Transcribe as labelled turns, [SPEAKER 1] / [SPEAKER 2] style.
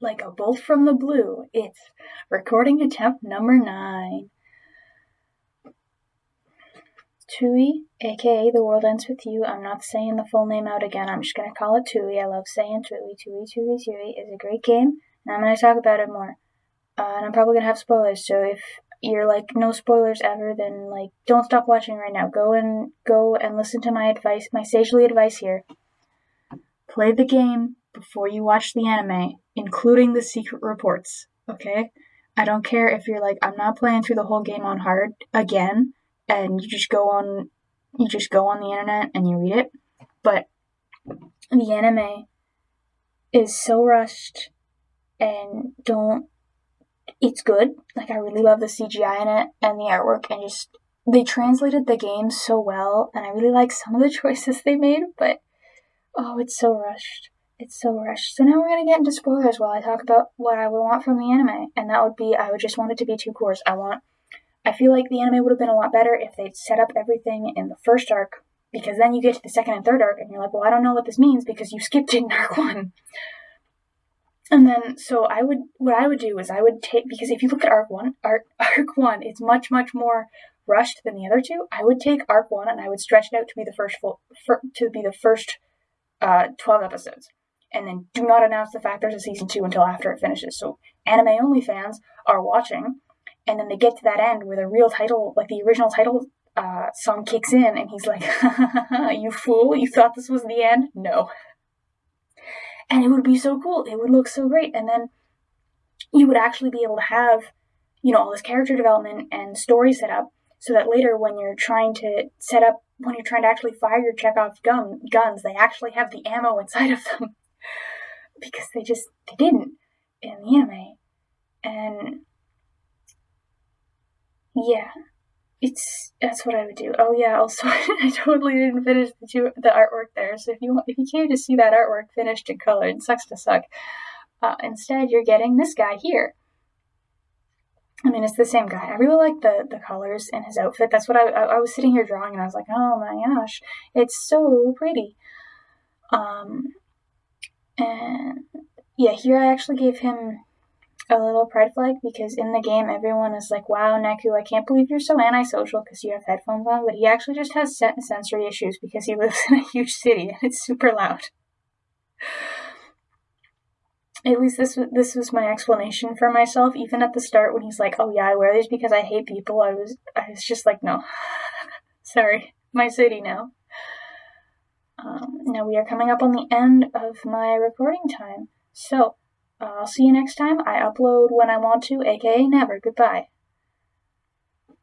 [SPEAKER 1] like a bolt from the blue, it's recording attempt number nine. TWEWY, aka The World Ends With You. I'm not saying the full name out again. I'm just going to call it TWEWY. I love saying TWEWY. TWEWY, TWEWY, TWEWY is a great game, and I'm going to talk about it more. Uh, and I'm probably going to have spoilers, so if you're like no spoilers ever, then like don't stop watching right now. Go and go and listen to my advice, my sagely advice here. Play the game before you watch the anime, including the secret reports. Okay? I don't care if you're like I'm not playing through the whole game on hard again and you just go on you just go on the internet and you read it. But the anime is so rushed and don't it's good. Like I really love the CGI in it and the artwork and just they translated the game so well and I really like some of the choices they made, but oh, it's so rushed. It's so rushed. So now we're gonna get into spoilers while I talk about what I would want from the anime, and that would be I would just want it to be two cours. I want I feel like the anime would have been a lot better if they'd set up everything in the first arc, because then you get to the second and third arc and you're like, well, I don't know what this means because you skipped in arc one. And then, so I would, what I would do is I would take, because if you look at arc one, arc, arc one, it's much, much more rushed than the other two. I would take arc one and I would stretch it out to be the first full, for, to be the first uh, 12 episodes. And then do not announce the fact there's a season two until after it finishes. So anime only fans are watching and then they get to that end where the real title, like the original title uh, song kicks in, and he's like, "You fool! You thought this was the end? No." And it would be so cool. It would look so great, and then you would actually be able to have, you know, all this character development and story set up, so that later when you're trying to set up, when you're trying to actually fire your Chekhov gun guns, they actually have the ammo inside of them, because they just they didn't in the anime, and yeah, it's that's what I would do. Oh yeah, also I totally didn't finish the two, the artwork there. So if you want, if you came to see that artwork finished and colored, it sucks to suck. Uh, instead, you're getting this guy here. I mean, it's the same guy. I really like the the colors in his outfit. That's what I, I, I was sitting here drawing, and I was like, oh my gosh, it's so pretty. Um, and yeah, here I actually gave him a little pride flag because in the game everyone is like, "Wow, Neku, I can't believe you're so antisocial because you have headphones on." But he actually just has sensory issues because he lives in a huge city and it's super loud. At least this this was my explanation for myself. Even at the start, when he's like, "Oh yeah, I wear these because I hate people," I was I was just like, "No, sorry, my city now." Um, now we are coming up on the end of my recording time, so I'll see you next time. I upload when I want to, aka never. Goodbye.